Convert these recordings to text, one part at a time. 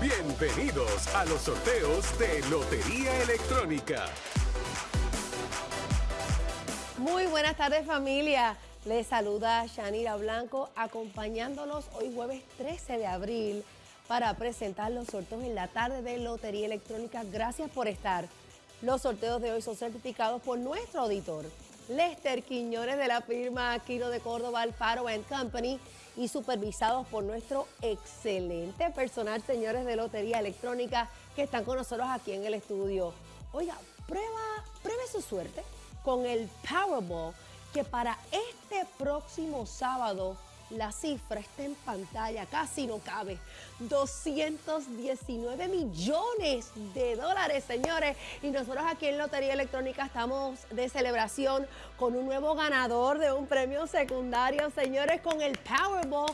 Bienvenidos a los sorteos de Lotería Electrónica. Muy buenas tardes familia. Les saluda Shanira Blanco acompañándolos hoy jueves 13 de abril para presentar los sorteos en la tarde de Lotería Electrónica. Gracias por estar. Los sorteos de hoy son certificados por nuestro auditor, Lester Quiñones de la firma Aquino de Córdoba Alfaro Company y supervisados por nuestro excelente personal, señores de Lotería Electrónica, que están con nosotros aquí en el estudio. Oiga, prueba, pruebe su suerte con el Powerball, que para este próximo sábado la cifra está en pantalla, casi no cabe. 219 millones de dólares, señores. Y nosotros aquí en Lotería Electrónica estamos de celebración con un nuevo ganador de un premio secundario, señores, con el Powerball.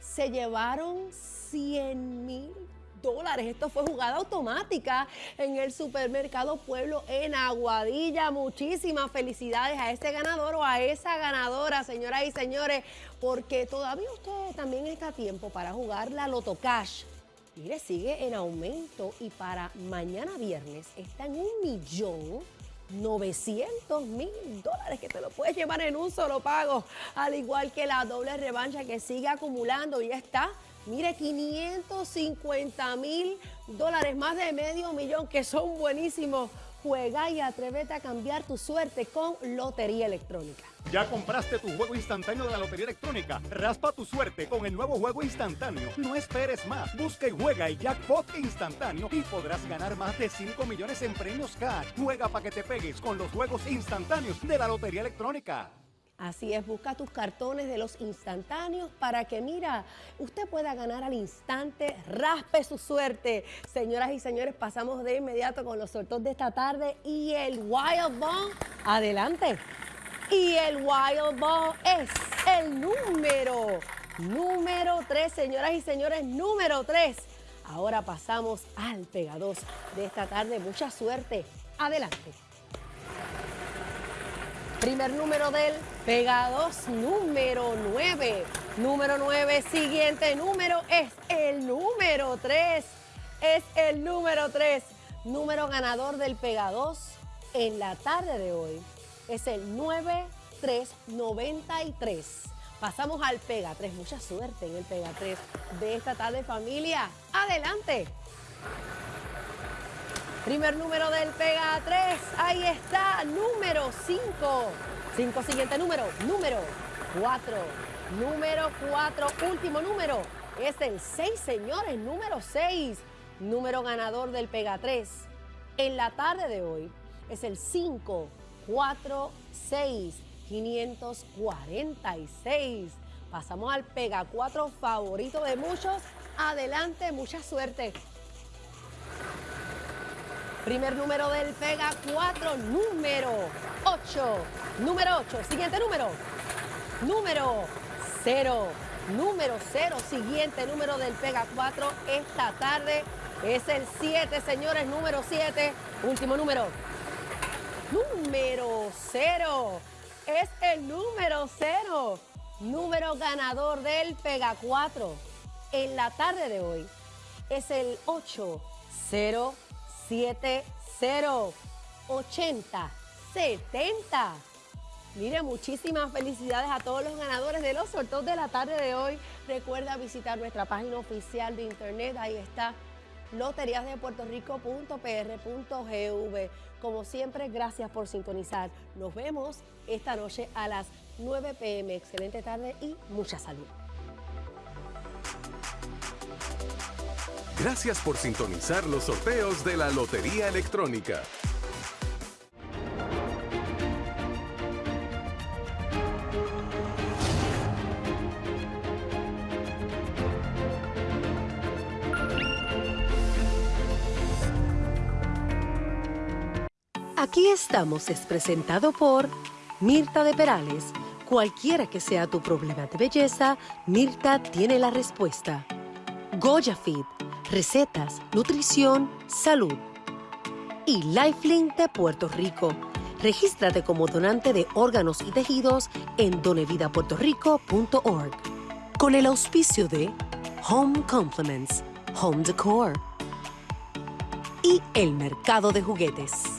Se llevaron 100 mil Esto fue jugada automática en el supermercado Pueblo en Aguadilla. Muchísimas felicidades a ese ganador o a esa ganadora, señoras y señores, porque todavía usted también está a tiempo para jugar la Loto Cash. Mire, sigue en aumento y para mañana viernes está en un millón 900 mil dólares que te lo puedes llevar en un solo pago, al igual que la doble revancha que sigue acumulando y está Mire, 550 mil dólares, más de medio millón, que son buenísimos. Juega y atrévete a cambiar tu suerte con Lotería Electrónica. ¿Ya compraste tu juego instantáneo de la Lotería Electrónica? Raspa tu suerte con el nuevo juego instantáneo. No esperes más. Busca y juega el jackpot instantáneo y podrás ganar más de 5 millones en premios cash. Juega para que te pegues con los juegos instantáneos de la Lotería Electrónica. Así es, busca tus cartones de los instantáneos para que, mira, usted pueda ganar al instante, raspe su suerte. Señoras y señores, pasamos de inmediato con los sorteos de esta tarde y el Wild Ball, adelante. Y el Wild Ball es el número, número 3, señoras y señores, número 3. Ahora pasamos al Pega 2 de esta tarde. Mucha suerte. Adelante. Primer número del Pega 2, número 9. Número 9, siguiente número es el número 3. Es el número 3. Número ganador del Pega 2 en la tarde de hoy es el 9393. Pasamos al Pega 3. Mucha suerte en el Pega 3 de esta tarde, familia. Adelante. Primer número del Pega 3. Ahí está, número 5. 5, siguiente número, número 4. Número 4, último número. Es el 6, señores, número 6. Número ganador del Pega 3. En la tarde de hoy es el 5, 4, 6, 546. Pasamos al Pega 4 favorito de muchos. Adelante, mucha suerte. Primer número del Pega 4, número 8. Número 8. Siguiente número. Número 0. Número 0. Siguiente número del Pega 4 esta tarde es el 7, señores. Número 7. Último número. Número 0. Es el número 0. Número ganador del Pega 4 en la tarde de hoy es el 8. 0 70 80 70. Mire, muchísimas felicidades a todos los ganadores de los sorteos de la tarde de hoy. Recuerda visitar nuestra página oficial de internet, ahí está loteriasdepuertorico.pr.gv. Como siempre, gracias por sintonizar. Nos vemos esta noche a las 9 pm. Excelente tarde y mucha salud. Gracias por sintonizar los sorteos de la Lotería Electrónica. Aquí estamos es presentado por Mirta de Perales. Cualquiera que sea tu problema de belleza, Mirta tiene la respuesta. Goya Fit recetas, nutrición, salud. Y Lifelink de Puerto Rico. Regístrate como donante de órganos y tejidos en donevidapuertorico.org. Con el auspicio de Home Compliments, Home Decor, y el mercado de juguetes.